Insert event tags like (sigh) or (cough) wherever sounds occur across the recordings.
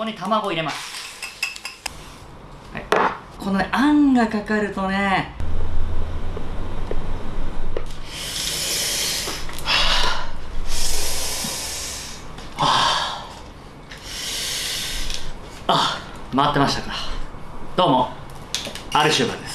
こに卵を入れます。はい。このねあんがかかるとねあ。回ってましたか。どうも。アルシューバーです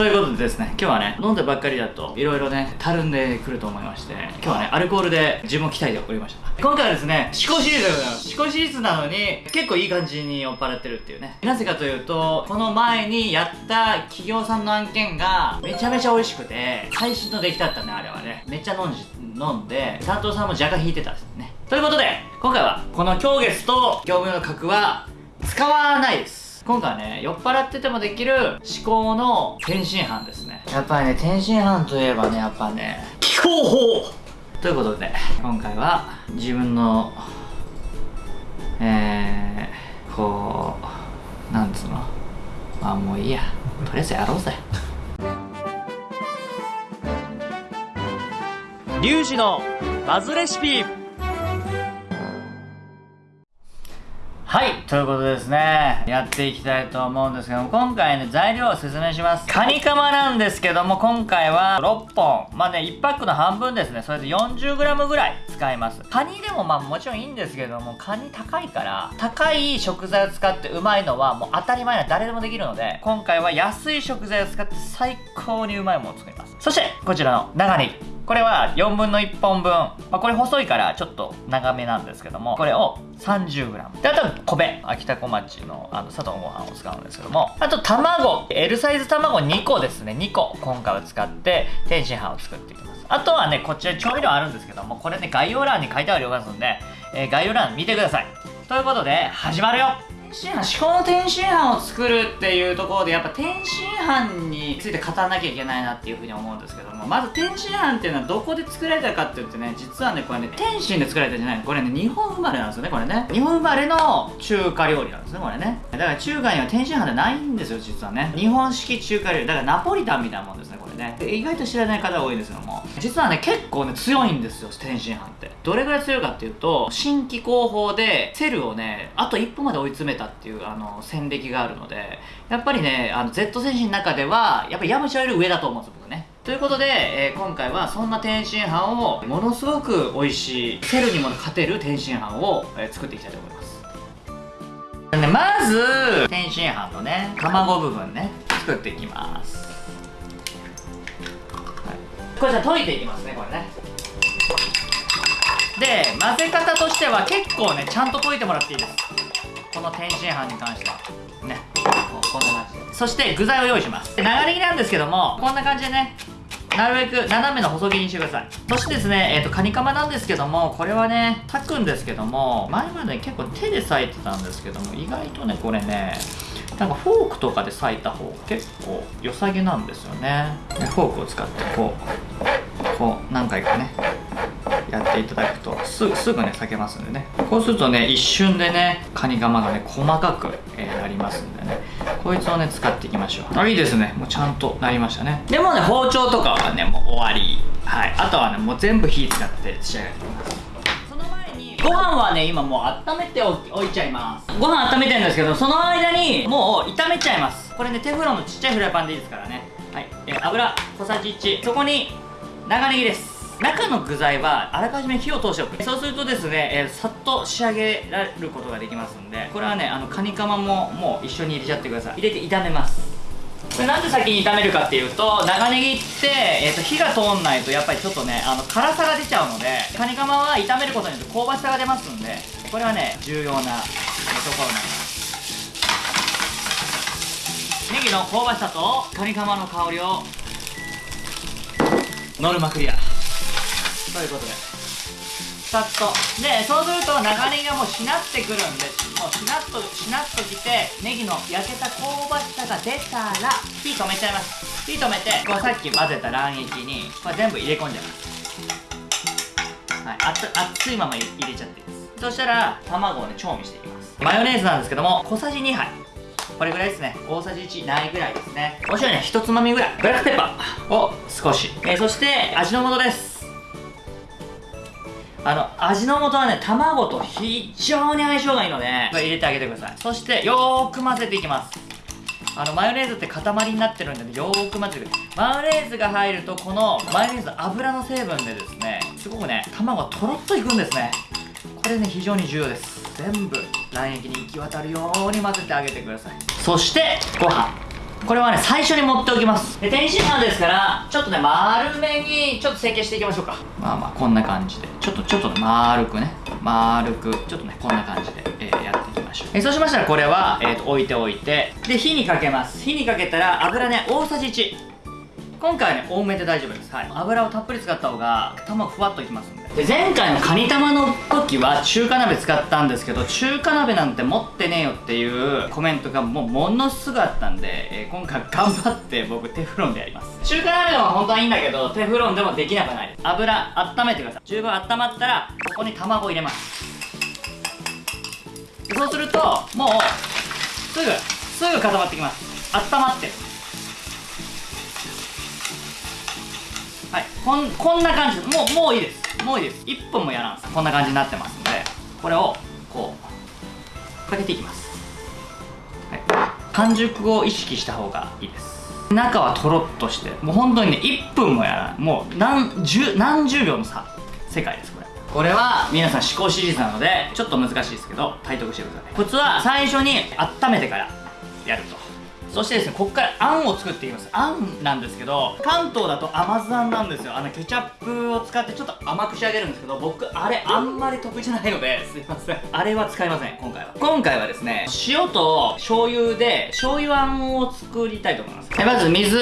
ということでですね今日はね飲んでばっかりだといろいろねたるんでくると思いまして今日はねアルコールで自分を鍛えておりました。今回はですね思考シリーズでございます。思考シリーズなのに結構いい感じに酔っ払ってるっていうね。なぜかというとこの前にやった企業さんの案件がめちゃめちゃ美味しくて最新の出来だったねあれはね。めっちゃ飲んじ飲んで担当さんも若干引いてたんですね。ということで今回はこの狂月と業務用の角は使わないです。今回はね酔っ払っててもできる思考の天津飯ですね。やっぱりね天津飯といえばねやっぱね気候法。ということで今回は自分のえー、こうなんつうの？まあもういいや。とりあえずやろうぜ。リュウジのバズレシピはい、ということですね、やっていきたいと思うんですけども、今回ね、材料を説明します。カニカマなんですけども、今回は6本。まあね、1パックの半分ですね。それで 40g ぐらい使います。カニでもまあもちろんいいんですけども、カニ高いから、高い食材を使ってうまいのはもう当たり前な誰でもできるので、今回は安い食材を使って最高にうまいものを作ります。そして、こちらの長ネギ。これは4分の1本分、まあ、これ細いからちょっと長めなんですけどもこれを 30g であとは米秋田小町のあの佐藤ご飯を使うんですけども。あと卵。L サイズ卵2個ですね。2個。今回は使って天津飯を作っていきます。あとはねこちら調味料あるんですけどもこれね概要欄に書いてありますんで、えー、概要欄見てください。ということで始まるよ。天津飯至高の天津飯を作るっていうところでやっぱ天津飯について語らなきゃいけないなっていうふうに思うんですけどもまず天津飯っていうのはどこで作られたかって言ってね実はねこれね天津で作られたんじゃないこれね日本生まれなんですよねこれね。日本生まれの中華料理なんですねこれね。だから中華には天津飯ってないんですよ実はね。日本式中華料理。だからナポリタンみたいなもんですねこれね。意外と知らない方が多いんですけども。実はね結構ね強いんですよ天津飯って。どれぐらい強いかっていうと新規広報でセルをねあと一歩まで追い詰めてたっていうあの戦歴があるのでやっぱりねあの Z 戦士の中ではやっぱりヤムチャより上だと思うんです僕ね。ということで、えー、今回はそんな天津飯をものすごく美味しいセルにも勝てる天津飯を、えー、作っていきたいと思います、ね、まず天津飯のね卵部分ね作っていきます、はい、これじゃあ溶いていきますねこれね。で混ぜ方としては結構ねちゃんと溶いてもらっていいです。この天津飯に関しては。ね。こんな感じそして具材を用意します。長ネギなんですけどもこんな感じでね。なるべく斜めの細切りにしてください。そしてですね、えーと、カニカマなんですけどもこれはね炊くんですけども前まで結構手で裂いてたんですけども意外とねこれねなんかフォークとかで裂いた方が結構良さげなんですよね。フォークを使ってこうこう何回かね。やっていただくとすぐすぐね裂けますんでね。こうするとね一瞬でねカニカマがね細かく、えー、なりますんでね。こいつをね使っていきましょう。あいいですね。もうちゃんとなりましたね。でもね包丁とかはねもう終わり。はい。あとはねもう全部火使って仕上げていきます。その前にご飯はね今もう温めておいちゃいます。ご飯温めてるんですけどその間にもう炒めちゃいます。これねテフロンのちっちゃいフライパンでいいですからね。はい、えー、油小さじ1そこに長ネギです中の具材はあらかじめ火を通しておく。そうするとですね、えー、さっと仕上げられることができますんでこれはねあのカニカマももう一緒に入れちゃってください。入れて炒めます。これなんで先に炒めるかっていうと長ネギって、えーと、火が通んないとやっぱりちょっとねあの辛さが出ちゃうのでカニカマは炒めることによって香ばしさが出ますんでこれはね重要なところなんです。ネギの香ばしさとカニカマの香りをノルマクリアということでさっと。でそうすると長ネギがもうしなってくるんでもうしなっとしなっときてネギの焼けた香ばしさが出たら火止めちゃいます。火止めてこうさっき混ぜた卵液にこれ全部入れ込んじゃいます。はい熱熱いまま入れちゃっていいですそしたら卵をね調味していきます。マヨネーズなんですけども小さじ2杯。これぐらいですね。大さじ1ないぐらいですね。お塩ね一つまみぐらい。ブラックペッパーを少し、えー、そして味の素です。あの味の素はね卵と非常に相性がいいので入れてあげてください。そしてよーく混ぜていきます。あのマヨネーズって塊になってるんでよーく混ぜてマヨネーズが入るとこのマヨネーズの油の成分でですねすごくね卵がとろっといくんですね。これね非常に重要です。全部卵液に行き渡るように混ぜてあげてください。そしてご飯これはね最初に持っておきます。で天津飯ですからちょっとね丸めにちょっと成形していきましょうか。まあまあこんな感じで。ちょっとちょっと丸くね。丸くちょっとねこんな感じで、えーやっていきましょう。えそうしましたらこれは、えーと置いておいてで火にかけます。火にかけたら油ね大さじ1今回はね多めで大丈夫です、はい、油をたっぷり使った方が卵ふわっといきますんでで前回のカニ玉の時は中華鍋使ったんですけど中華鍋なんて持ってねえよっていうコメントがもうものすごあったんで、えー今回頑張って僕テフロンでやります。中華鍋でも本当はいいんだけどテフロンでもできなくない。油温めてください。十分温まったらここに卵入れます。そうするともうすぐすぐ固まってきます。温まって。るはい。こんこんな感じ。もうもういいです。もういいです。1分もやらんすこんな感じになってますのでこれをこうかけていきます。はい。完熟を意識した方がいいです。中はとろっとしてもう本当にね1分もやらないもう何十何十秒の差。世界ですこれ。これは皆さん思考シリーズなのでちょっと難しいですけど体得してください。コツは最初に温めてからやると。そしてですねここからあんを作っていきます。あんなんですけど関東だと甘酢あんなんですよ。あのケチャップを使ってちょっと甘く仕上げるんですけど僕あれあんまり得意じゃないのですいません。あれは使いません今回は。今回はですね塩と醤油で醤油あんを作りたいと思います。まず水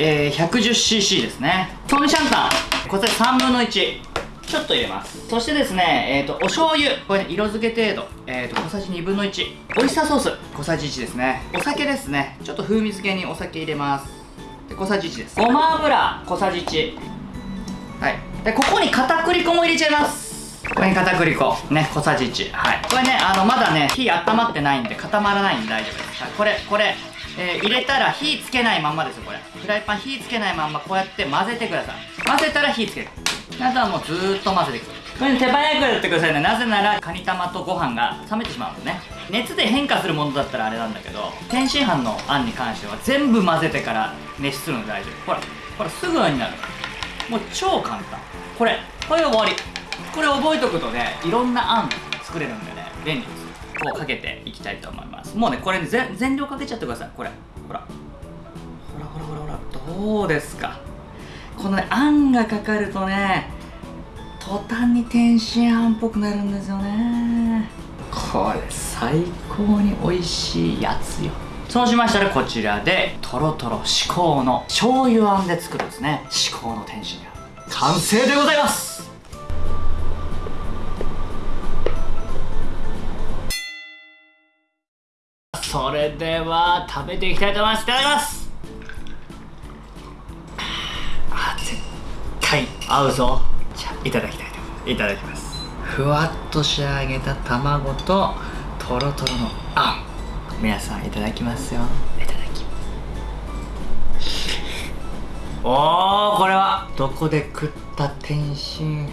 えー、110cc ですね。トンシャンタン。こちら3分の1ちょっと入れます。そしてですね、えー、とお醤油。これね色付け程度、えー、と小さじ2分の1オイスターソース。小さじ1ですね。お酒ですね。ちょっと風味付けにお酒入れます。で小さじ1です。ごま油。小さじ1はい。でここに片栗粉も入れちゃいます。これに片栗粉。ね小さじ1はい。これねあのまだね火温まってないんで固まらないんで大丈夫です、はい、これこれ。えー入れたら火つけないまんまですよこれ。フライパン火つけないまんまこうやって混ぜてください。混ぜたら火つける。あとはもうずーっと混ぜていく。これ、手早くやってくださいね。なぜならカニ玉とご飯が冷めてしまうんでね。熱で変化するものだったらあれなんだけど天津飯のあんに関しては全部混ぜてから熱するので大丈夫。ほらほらすぐになる。もう超簡単。これこれで終わり。これ覚えとくとねいろんなあん作れるんでね。便利ですこうかけていきたいと思います。もうねこれ全量かけちゃってください。これほら。ほらほらほらほらどうですか？このあんがかかるとね途端に天津飯っぽくなるんですよね。これ最高に美味しいやつよ。そうしましたらこちらでとろとろ至高の醤油あんで作るんですね。至高の天津飯。完成でございます。それでは食べていきたいと思います。いただきます。合うぞ。じゃあいただきたいと思いますいただきます。ふわっと仕上げた卵ととろとろのあん。皆さんいただきますよ。いただきます。おーこれは。どこで食った天津飯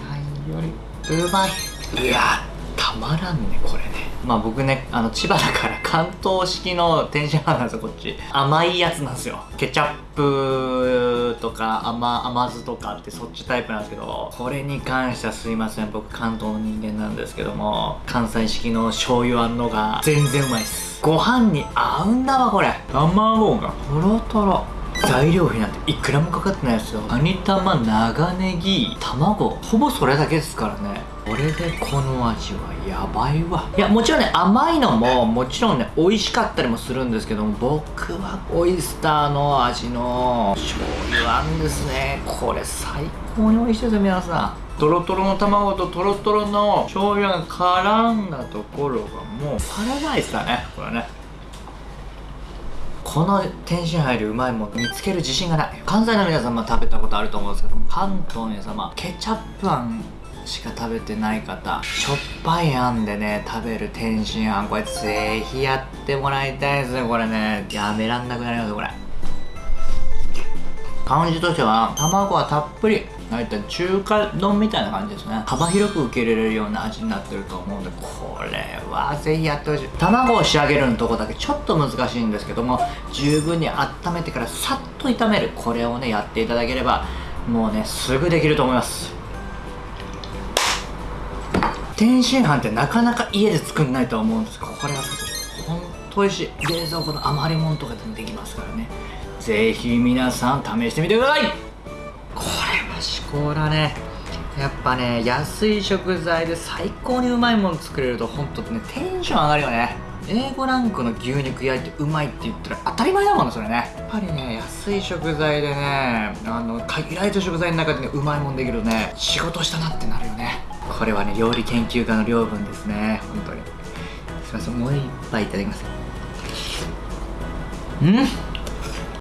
よりうまい。うわたまらんねこれね。まあ僕ねあの千葉だから (laughs) 関東式の天津飯なんですよこっち。甘いやつなんですよ。ケチャップとか甘甘酢とかってそっちタイプなんですけどこれに関してはすいません。僕関東の人間なんですけども関西式の醤油あんのが全然うまいっす。ご飯に合うんだわこれ。卵が。とろとろ材料費なんていくらもかかってないですよ。カニ玉長ネギ卵ほぼそれだけですからね。これでこの味はやばいわ。いやもちろんね甘いのももちろんね美味しかったりもするんですけども僕はオイスターの味の醤油あんですね。これ最高に美味しいですよ皆さん。トロトロの卵とトロトロの醤油が絡んだところがもうパラダイスだねこれね。この天津飯よりうまいもの見つける自信がない。関西の皆様食べたことあると思うんですけど関東の皆様ケチャップあんしか食べてない方しょっぱいあんでね食べる天津飯これぜひやってもらいたいですねこれね。やめらんなくなりますこれ。感じとしては卵はたっぷり大体中華丼みたいな感じですね。幅広く受け入れれるような味になってると思うんでこれはぜひやってほしい。卵を仕上げるのとこだけちょっと難しいんですけども十分に温めてからさっと炒める。これをねやっていただければもうねすぐできると思います。天津飯ってなかなか家で作んないと思うんですけどこれは本当美味しい。冷蔵庫の余り物とかでもできますからね。ぜひ皆さん試してみてください。これは至高だね。やっぱね安い食材で最高にうまいもの作れると本当ねテンション上がるよね。A5 ランクの牛肉焼いてうまいって言ったら当たり前だもんねそれね。やっぱりね安い食材でねあの限られた食材の中でねうまいもんできるとね仕事したなってなるよね。これはね料理研究家の領分ですね。本当に。すいませんもう一杯いただきます。うん？